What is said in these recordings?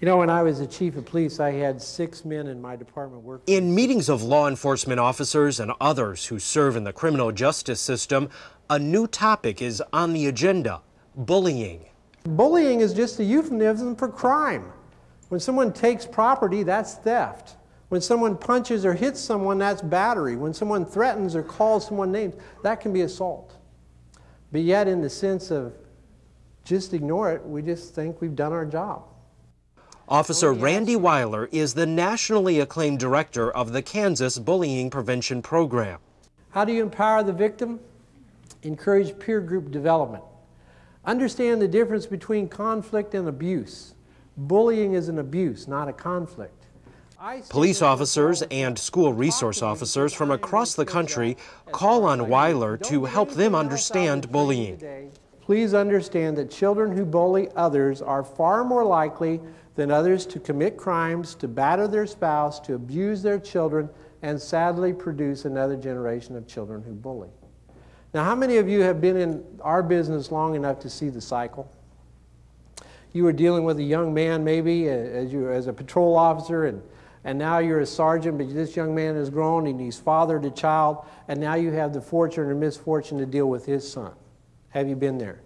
You know, when I was the chief of police, I had six men in my department work. In meetings of law enforcement officers and others who serve in the criminal justice system, a new topic is on the agenda bullying. Bullying is just a euphemism for crime. When someone takes property, that's theft. When someone punches or hits someone, that's battery. When someone threatens or calls someone names, that can be assault. But yet, in the sense of just ignore it, we just think we've done our job. Officer oh, Randy Weiler is the nationally acclaimed director of the Kansas Bullying Prevention Program. How do you empower the victim? Encourage peer group development. Understand the difference between conflict and abuse. Bullying is an abuse, not a conflict. Police officers and school resource officers from across the country call on Weiler to help them understand bullying. Please understand that children who bully others are far more likely than others to commit crimes, to batter their spouse, to abuse their children, and sadly produce another generation of children who bully. Now, how many of you have been in our business long enough to see the cycle? You were dealing with a young man, maybe, as, you, as a patrol officer, and, and now you're a sergeant, but this young man has grown and he's fathered a child, and now you have the fortune or misfortune to deal with his son. Have you been there?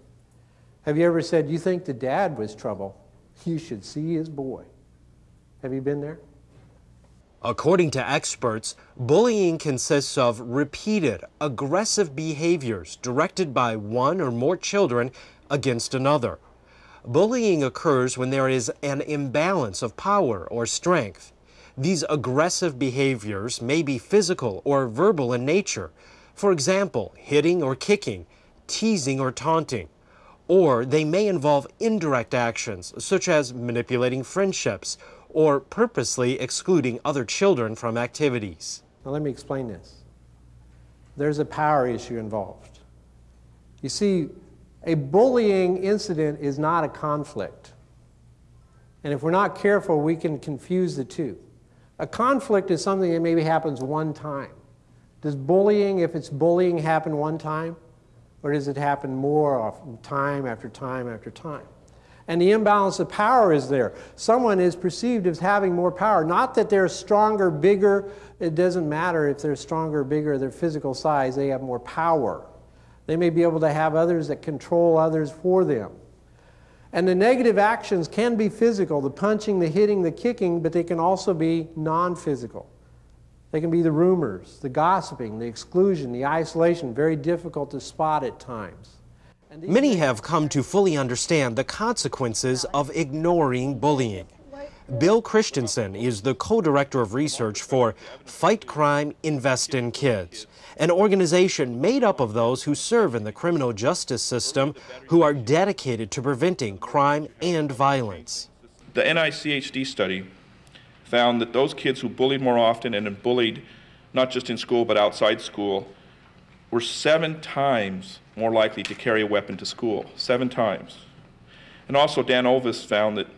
Have you ever said, You think the dad was trouble? You should see his boy. Have you been there? According to experts, bullying consists of repeated, aggressive behaviors directed by one or more children against another. Bullying occurs when there is an imbalance of power or strength. These aggressive behaviors may be physical or verbal in nature. For example, hitting or kicking, teasing or taunting or they may involve indirect actions, such as manipulating friendships or purposely excluding other children from activities. Now, let me explain this. There's a power issue involved. You see, a bullying incident is not a conflict. And if we're not careful, we can confuse the two. A conflict is something that maybe happens one time. Does bullying, if it's bullying, happen one time? Or does it happen more often, time after time after time? And the imbalance of power is there. Someone is perceived as having more power. Not that they're stronger, bigger. It doesn't matter if they're stronger, bigger, their physical size, they have more power. They may be able to have others that control others for them. And the negative actions can be physical the punching, the hitting, the kicking, but they can also be non physical. They can be the rumors, the gossiping, the exclusion, the isolation, very difficult to spot at times. Many have come to fully understand the consequences of ignoring bullying. Bill Christeson is the co-director of research for Fight Crime, Invest in Kids, an organization made up of those who serve in the criminal justice system who are dedicated to preventing crime and violence. The NICHD study found that those kids who bullied more often and bullied not just in school but outside school were seven times more likely to carry a weapon to school. Seven times. And also, Dan Olweus found that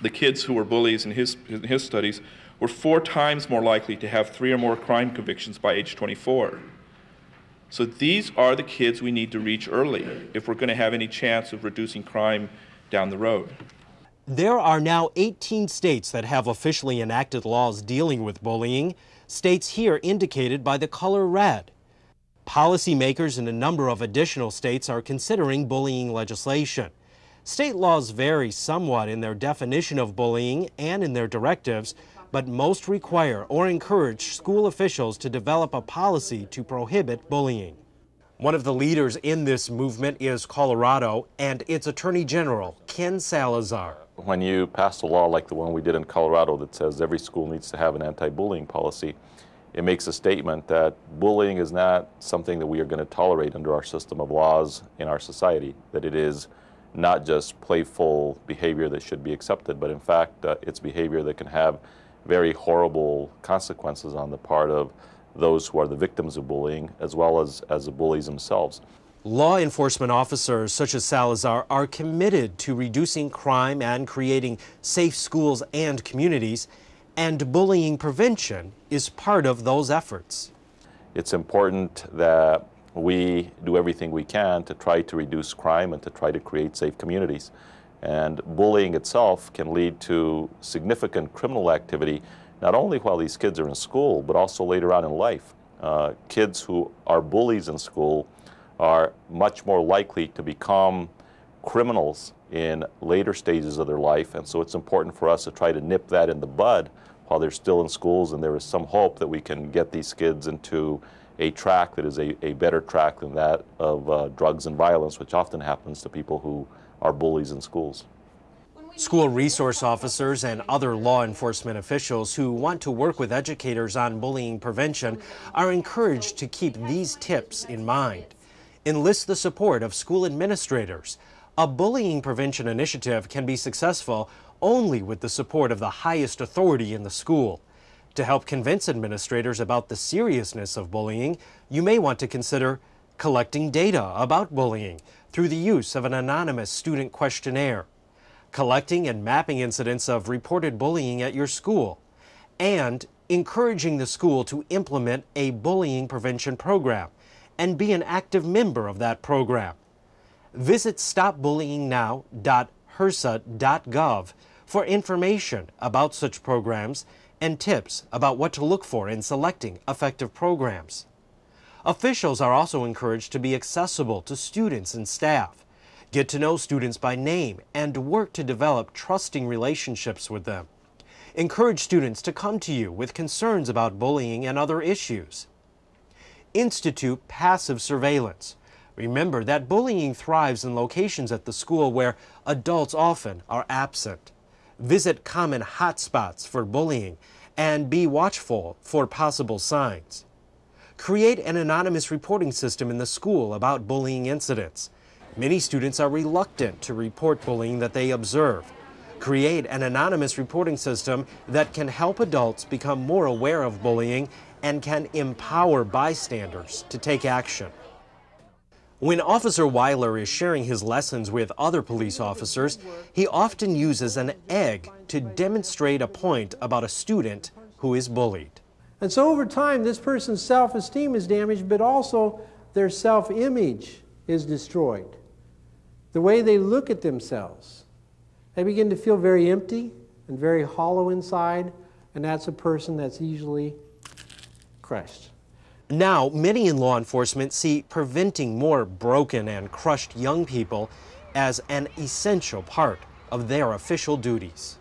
the kids who were bullies in his, in his studies were four times more likely to have three or more crime convictions by age 24. So these are the kids we need to reach early if we're going to have any chance of reducing crime down the road. There are now 18 states that have officially enacted laws dealing with bullying, states here indicated by the color red. Policymakers in a number of additional states are considering bullying legislation. State laws vary somewhat in their definition of bullying and in their directives, but most require or encourage school officials to develop a policy to prohibit bullying. One of the leaders in this movement is Colorado and its Attorney General, Ken Salazar. When you pass a law like the one we did in Colorado that says every school needs to have an anti-bullying policy, it makes a statement that bullying is not something that we are going to tolerate under our system of laws in our society, that it is not just playful behavior that should be accepted, but in fact, uh, it's behavior that can have very horrible consequences on the part of those who are the victims of bullying as well as, as the bullies themselves. Law enforcement officers such as Salazar are committed to reducing crime and creating safe schools and communities, and bullying prevention is part of those efforts. It's important that we do everything we can to try to reduce crime and to try to create safe communities. And bullying itself can lead to significant criminal activity, not only while these kids are in school, but also later on in life. Uh, kids who are bullies in school are much more likely to become criminals in later stages of their life. And so it's important for us to try to nip that in the bud while they're still in schools. And there is some hope that we can get these kids into a track that is a, a better track than that of uh, drugs and violence, which often happens to people who are bullies in schools. School resource officers and other law enforcement officials who want to work with educators on bullying prevention are encouraged to keep these tips in mind. Enlist the support of school administrators. A bullying prevention initiative can be successful only with the support of the highest authority in the school. To help convince administrators about the seriousness of bullying, you may want to consider collecting data about bullying through the use of an anonymous student questionnaire, collecting and mapping incidents of reported bullying at your school, and encouraging the school to implement a bullying prevention program and be an active member of that program. Visit stopbullyingnow.hrsa.gov for information about such programs and tips about what to look for in selecting effective programs. Officials are also encouraged to be accessible to students and staff, get to know students by name, and work to develop trusting relationships with them. Encourage students to come to you with concerns about bullying and other issues. Institute passive surveillance. Remember that bullying thrives in locations at the school where adults often are absent. Visit common hotspots for bullying and be watchful for possible signs. Create an anonymous reporting system in the school about bullying incidents. Many students are reluctant to report bullying that they observe. Create an anonymous reporting system that can help adults become more aware of bullying and can empower bystanders to take action. When Officer Weiler is sharing his lessons with other police officers, he often uses an egg to demonstrate a point about a student who is bullied. And so over time, this person's self esteem is damaged, but also their self image is destroyed. The way they look at themselves. They begin to feel very empty and very hollow inside, and that's a person that's easily crushed. Now, many in law enforcement see preventing more broken and crushed young people as an essential part of their official duties.